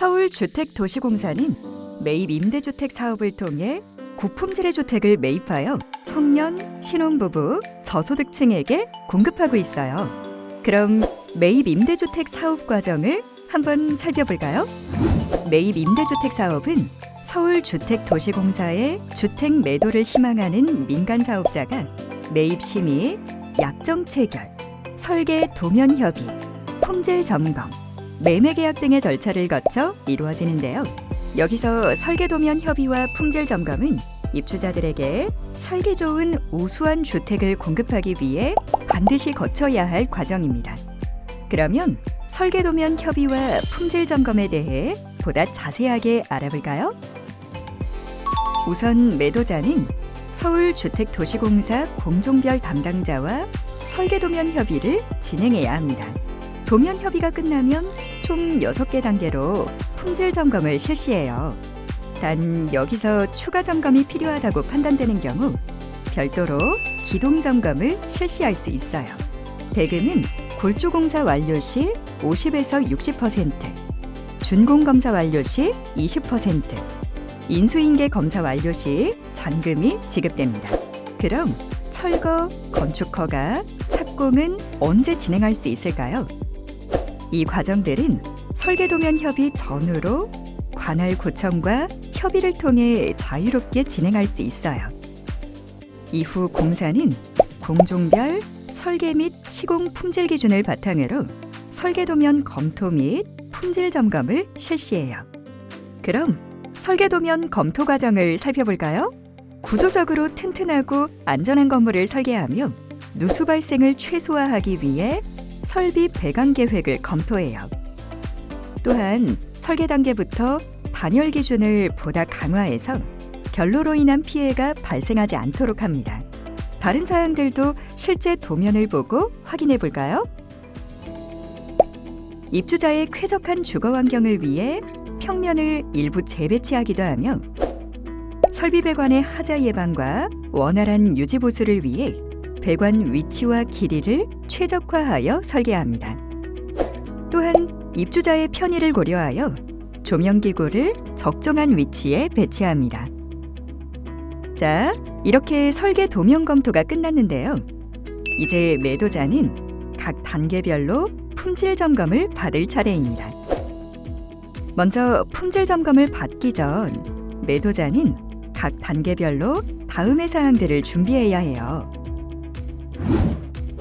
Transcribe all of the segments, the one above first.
서울주택도시공사는 매입 임대주택 사업을 통해 고품질의 주택을 매입하여 청년, 신혼부부, 저소득층에게 공급하고 있어요. 그럼 매입 임대주택 사업 과정을 한번 살펴볼까요? 매입 임대주택 사업은 서울주택도시공사의 주택 매도를 희망하는 민간 사업자가 매입 심의, 약정 체결, 설계 도면 협의, 품질 점검, 매매 계약 등의 절차를 거쳐 이루어지는데요. 여기서 설계 도면 협의와 품질 점검은 입주자들에게 살기 좋은 우수한 주택을 공급하기 위해 반드시 거쳐야 할 과정입니다. 그러면 설계 도면 협의와 품질 점검에 대해 보다 자세하게 알아볼까요? 우선 매도자는 서울주택도시공사 공종별 담당자와 설계 도면 협의를 진행해야 합니다. 도면 협의가 끝나면 총 6개 단계로 품질 점검을 실시해요. 단 여기서 추가 점검이 필요하다고 판단되는 경우 별도로 기동 점검을 실시할 수 있어요. 대금은 골조 공사 완료 시 50에서 60%, 준공 검사 완료 시 20%, 인수인계 검사 완료 시 잔금이 지급됩니다. 그럼 철거, 건축 허가, 착공은 언제 진행할 수 있을까요? 이 과정들은 설계도면 협의 전후로 관할 구청과 협의를 통해 자유롭게 진행할 수 있어요. 이후 공사는 공종별 설계 및 시공 품질 기준을 바탕으로 설계도면 검토 및 품질 점검을 실시해요. 그럼 설계도면 검토 과정을 살펴볼까요? 구조적으로 튼튼하고 안전한 건물을 설계하며 누수 발생을 최소화하기 위해 설비 배관 계획을 검토해요. 또한 설계 단계부터 단열 기준을 보다 강화해서 결로로 인한 피해가 발생하지 않도록 합니다. 다른 사항들도 실제 도면을 보고 확인해 볼까요? 입주자의 쾌적한 주거 환경을 위해 평면을 일부 재배치하기도 하며 설비 배관의 하자 예방과 원활한 유지 보수를 위해 배관 위치와 길이를 최적화하여 설계합니다. 또한 입주자의 편의를 고려하여 조명기구를 적정한 위치에 배치합니다. 자, 이렇게 설계 도면 검토가 끝났는데요. 이제 매도자는 각 단계별로 품질 점검을 받을 차례입니다. 먼저 품질 점검을 받기 전 매도자는 각 단계별로 다음의 사항들을 준비해야 해요.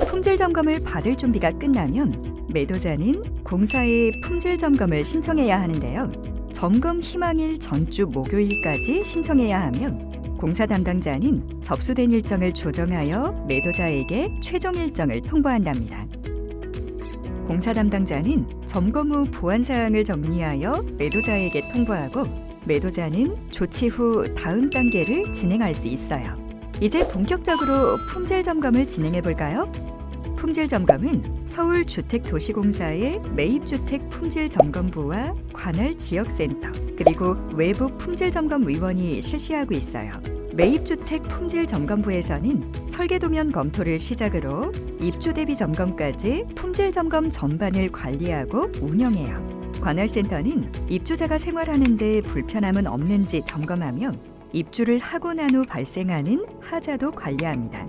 품질 점검을 받을 준비가 끝나면 매도자는 공사에 품질 점검을 신청해야 하는데요. 점검 희망일 전주 목요일까지 신청해야 하며 공사 담당자는 접수된 일정을 조정하여 매도자에게 최종 일정을 통보한답니다. 공사 담당자는 점검 후 보안 사항을 정리하여 매도자에게 통보하고 매도자는 조치 후 다음 단계를 진행할 수 있어요. 이제 본격적으로 품질 점검을 진행해 볼까요? 품질 점검은 서울주택도시공사의 매입주택 품질 점검부와 관할 지역센터 그리고 외부 품질 점검 위원이 실시하고 있어요. 매입주택 품질 점검부에서는 설계도면 검토를 시작으로 입주 대비 점검까지 품질 점검 전반을 관리하고 운영해요. 관할센터는 입주자가 생활하는 데 불편함은 없는지 점검하며 입주를 하고 난 후 발생하는 하자도 관리합니다.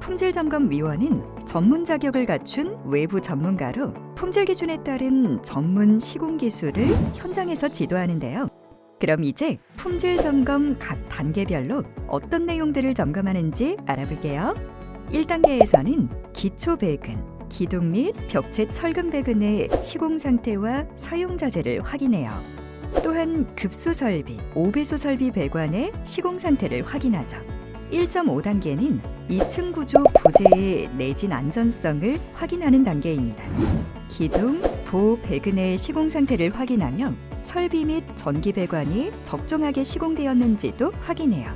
품질점검위원은 전문 자격을 갖춘 외부 전문가로 품질 기준에 따른 전문 시공 기술을 현장에서 지도하는데요. 그럼 이제 품질 점검 각 단계별로 어떤 내용들을 점검하는지 알아볼게요. 1단계에서는 기초 배근, 기둥 및 벽체 철근 배근의 시공 상태와 사용 자재를 확인해요. 또한 급수 설비, 오배수 설비 배관의 시공 상태를 확인하죠. 1.5단계는 2층 구조 부재의 내진 안전성을 확인하는 단계입니다. 기둥, 보호 배근의 시공 상태를 확인하며 설비 및 전기 배관이 적정하게 시공되었는지도 확인해요.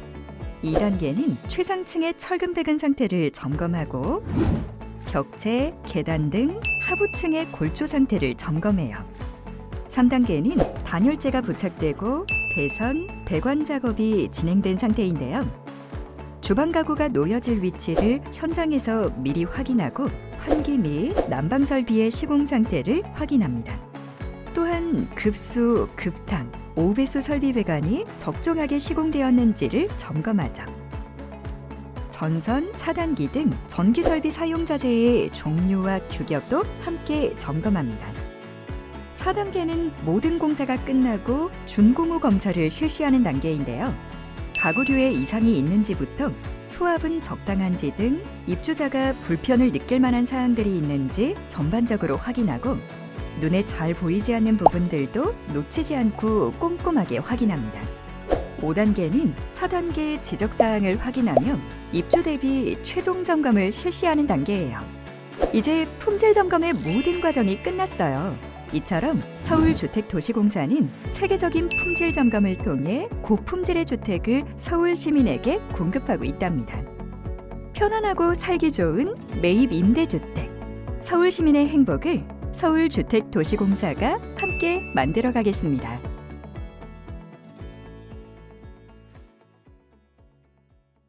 2단계는 최상층의 철근 배근 상태를 점검하고 벽체, 계단 등 하부층의 골조 상태를 점검해요. 3단계는 단열재가 부착되고 배선, 배관 작업이 진행된 상태인데요. 주방 가구가 놓여질 위치를 현장에서 미리 확인하고 환기 및 난방 설비의 시공 상태를 확인합니다. 또한 급수, 급탕, 5배수 설비 배관이 적정하게 시공되었는지를 점검하죠. 전선, 차단기 등 전기 설비 사용 자재의 종류와 규격도 함께 점검합니다. 4단계는 모든 공사가 끝나고 준공후 검사를 실시하는 단계인데요. 가구류에 이상이 있는지부터 수압은 적당한지 등 입주자가 불편을 느낄 만한 사항들이 있는지 전반적으로 확인하고 눈에 잘 보이지 않는 부분들도 놓치지 않고 꼼꼼하게 확인합니다. 5단계는 4단계 지적 사항을 확인하며 입주 대비 최종 점검을 실시하는 단계예요. 이제 품질 점검의 모든 과정이 끝났어요. 이처럼 서울주택도시공사는 체계적인 품질 점검을 통해 고품질의 주택을 서울 시민에게 공급하고 있답니다. 편안하고 살기 좋은 매입 임대주택, 서울 시민의 행복을 서울주택도시공사가 함께 만들어 가겠습니다.